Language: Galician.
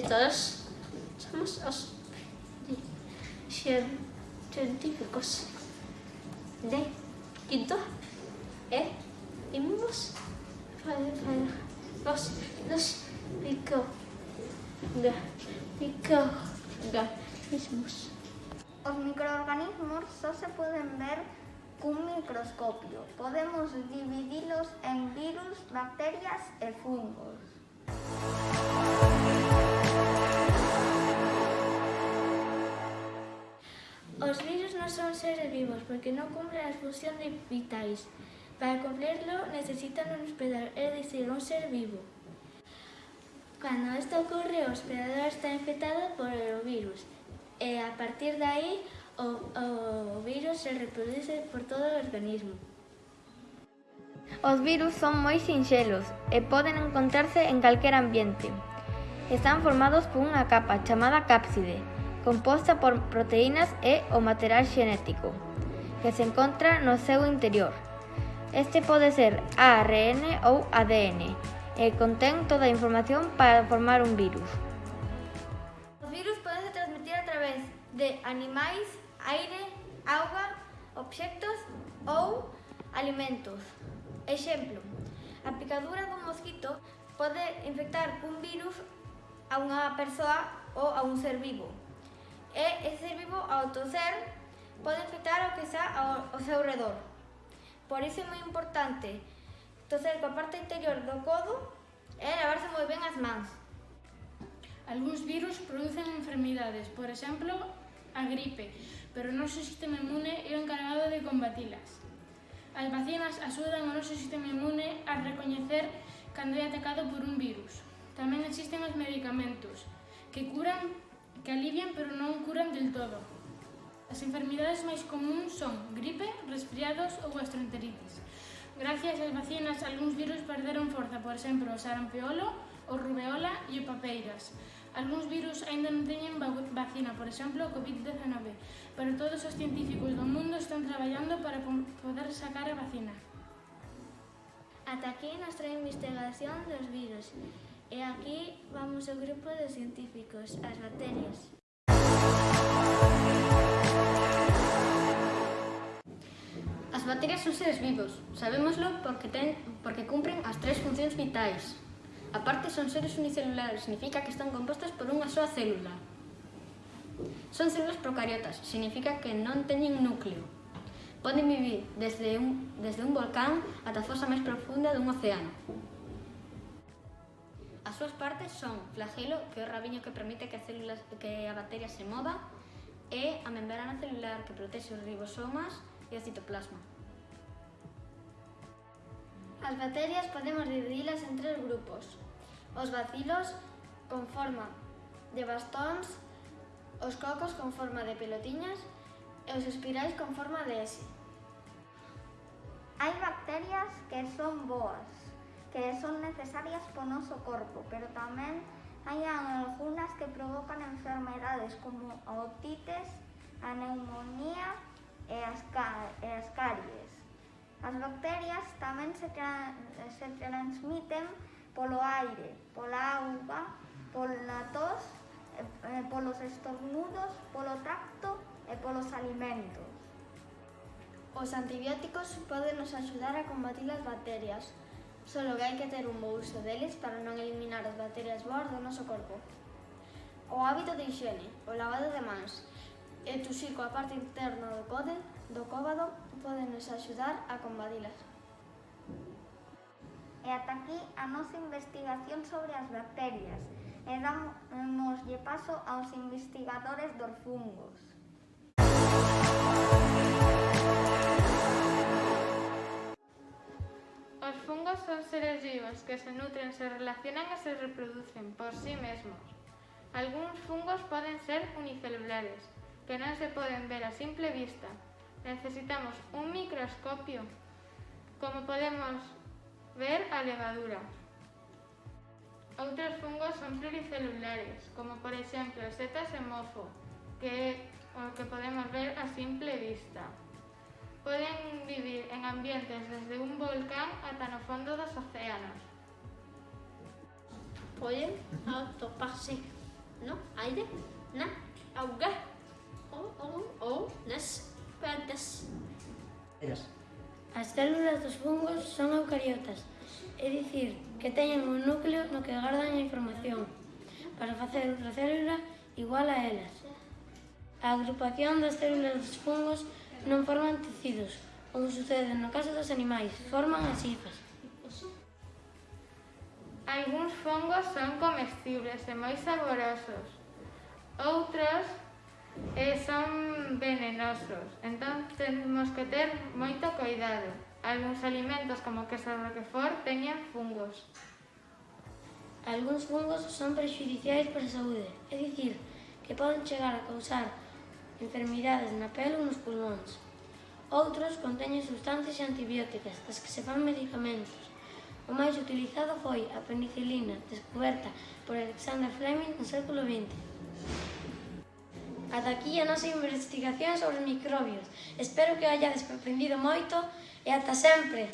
todos somos os científicos de quinto e imos los los micro microorganismos. Os microorganismos só se poden ver cun microscopio. Podemos dividilos en virus, bacterias e fungos. Os virus non son seres vivos porque non cumplen as funcións vitais. Para cumplirlo necesitan un hospedador, é dicir, un ser vivo. Cando isto ocorre, o hospedador está infectado por o virus e a partir de aí o, o virus se reproduce por todo o organismo. Os virus son moi sinxelos e poden encontrarse en calquer ambiente. Están formados por unha capa chamada cápside, composta por proteínas e o material xenético que se encontra no seu interior. Este pode ser ARN ou ADN e contén toda a información para formar un virus. Os virus podense transmitir a través de animais, aire, auga, obxectos ou alimentos. Exemplo, a picadura dun mosquito pode infectar cun virus a unha persoa ou a un ser vivo e ese vivo ao toser pode afectar o que está ao, ao seu redor. Por iso é moi importante toser coa parte interior do codo e lavarse moi ben as mans. Alguns virus producen enfermidades, por exemplo, a gripe, pero o noso sistema inmune é o encargado de combatilas. As vacinas axudan o noso sistema inmune a recoñecer cando é atacado por un virus. Tamén existen os medicamentos que curan que alivian pero non curan del todo. As enfermidades máis comuns son gripe, resfriados ou gastroenteritis. Gracias ás vacinas, algúns virus perderon forza, por exemplo, o sarampiolo, o rubeola e o papeiras. Algúns virus aínda non teñen vacina, por exemplo, o COVID-19, pero todos os científicos do mundo están traballando para poder sacar a vacina. Ata aquí nuestra investigación dos virus. E aquí vamos ao grupo de científicos, as bacterias. As bacterias son seres vivos, sabémoslo porque, ten, porque cumpren as tres funcións vitais. A parte son seres unicelulares, significa que están compostas por unha soa célula. Son células procariotas, significa que non teñen núcleo. Poden vivir desde un, desde un volcán ata a fosa máis profunda dun océano súas partes son flagelo, que é o rabiño que permite que, a, células, que a bacteria se mova, e a membrana celular que protexe os ribosomas e o citoplasma. As bacterias podemos dividilas en tres grupos. Os bacilos con forma de bastóns, os cocos con forma de pelotiñas e os espirais con forma de S. Hai bacterias que son boas que son necesarias para o noso corpo, pero tamén hai algunhas que provocan enfermedades como a otites, a neumonía e as, e as caries. As bacterias tamén se, tra se transmiten polo aire, pola auga, pola tos, eh, eh polos estornudos, polo tacto e polos alimentos. Os antibióticos poden nos axudar a combatir as bacterias, Solo que hai que ter un bo uso deles para non eliminar as bacterias boas do noso corpo. O hábito de higiene, o lavado de mans e tuxir coa parte interna do code do cóbado poden nos axudar a combatilas. E ata aquí a nosa investigación sobre as bacterias e damoslle paso aos investigadores dos fungos. Os fungos son seres vivos que se nutren, se relacionan e se reproducen por sí mesmos. Algúns fungos poden ser unicelulares, que non se poden ver a simple vista. Necesitamos un microscopio, como podemos ver a levadura. Outros fungos son pluricelulares, como por exemplo setas e mofo, que que podemos ver a simple vista. Poden vivir en ambientes desde un volcán ata no fondo dos océanos. poden atoparse no aire, na auga ou, ou, ou nas plantas. As células dos fungos son eucariotas, é dicir, que teñen un núcleo no que gardan a información para facer outra célula igual a elas. A agrupación das células dos fungos non forman tecidos, como sucede no caso dos animais, forman as hifas. Alguns fongos son comestibles e moi saborosos. Outros eh, son venenosos, entón temos que ter moito cuidado. Algúns alimentos como queso roquefort teñen fungos. Alguns fungos son prejudiciais para a saúde, é dicir, que poden chegar a causar enfermidades na pele ou nos pulmóns. Outros conteñen substancias antibióticas, das que se fan medicamentos. O máis utilizado foi a penicilina, descoberta por Alexander Fleming no século XX. Ata aquí a nosa investigación sobre os microbios. Espero que hayades aprendido moito e ata sempre!